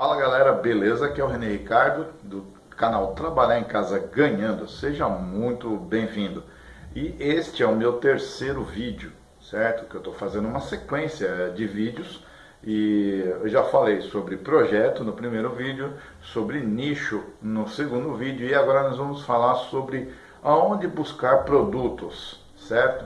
Fala galera, beleza? Aqui é o René Ricardo do canal Trabalhar em Casa Ganhando. Seja muito bem-vindo. E este é o meu terceiro vídeo, certo? Que eu estou fazendo uma sequência de vídeos e eu já falei sobre projeto no primeiro vídeo, sobre nicho no segundo vídeo e agora nós vamos falar sobre aonde buscar produtos, certo?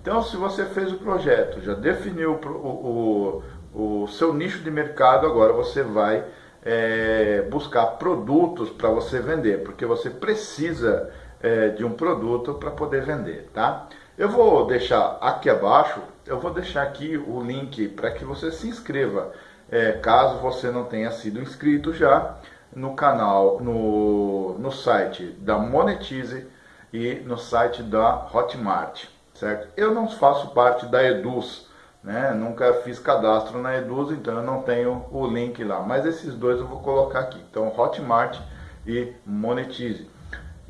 Então se você fez o projeto, já definiu o, o, o seu nicho de mercado, agora você vai é, buscar produtos para você vender, porque você precisa é, de um produto para poder vender, tá? Eu vou deixar aqui abaixo, eu vou deixar aqui o link para que você se inscreva, é, caso você não tenha sido inscrito já no canal, no, no site da Monetize e no site da Hotmart, certo? Eu não faço parte da Eduz, né? Nunca fiz cadastro na Eduz, então eu não tenho o link lá, mas esses dois eu vou colocar aqui, então Hotmart e Monetize.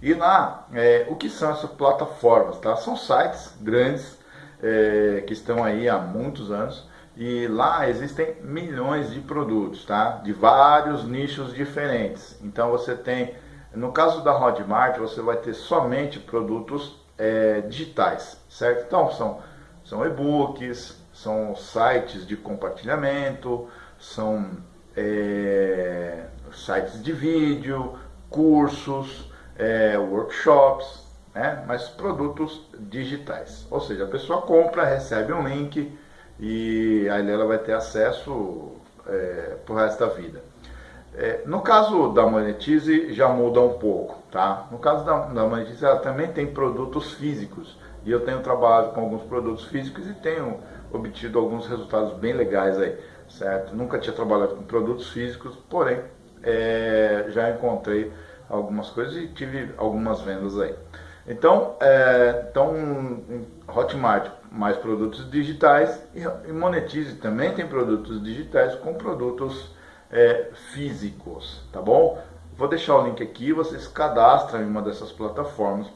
E lá, é, o que são essas plataformas? Tá? São sites grandes é, que estão aí há muitos anos e lá existem milhões de produtos, tá? De vários nichos diferentes. Então você tem, no caso da Hotmart, você vai ter somente produtos é, digitais, certo? Então são, são e-books, são sites de compartilhamento, são é, sites de vídeo, cursos, é, workshops, né? mas produtos digitais. Ou seja, a pessoa compra, recebe um link e aí ela vai ter acesso é, para o resto da vida. É, no caso da Monetize já muda um pouco, tá? No caso da, da Monetize ela também tem produtos físicos e eu tenho trabalhado com alguns produtos físicos e tenho obtido alguns resultados bem legais aí, certo? Nunca tinha trabalhado com produtos físicos, porém é, já encontrei algumas coisas e tive algumas vendas aí. Então, é, então Hotmart mais produtos digitais e Monetize também tem produtos digitais com produtos é, físicos, tá bom? Vou deixar o link aqui, vocês cadastram em uma dessas plataformas.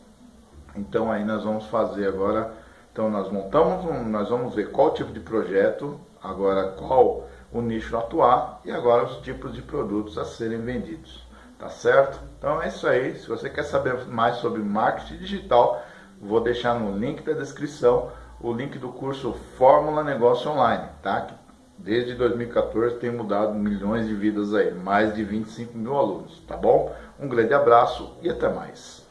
Então aí nós vamos fazer agora, então nós montamos, um, nós vamos ver qual tipo de projeto, agora qual o nicho atuar e agora os tipos de produtos a serem vendidos. Tá certo? Então é isso aí. Se você quer saber mais sobre marketing digital, vou deixar no link da descrição o link do curso Fórmula Negócio Online, tá? Que desde 2014 tem mudado milhões de vidas aí, mais de 25 mil alunos, tá bom? Um grande abraço e até mais.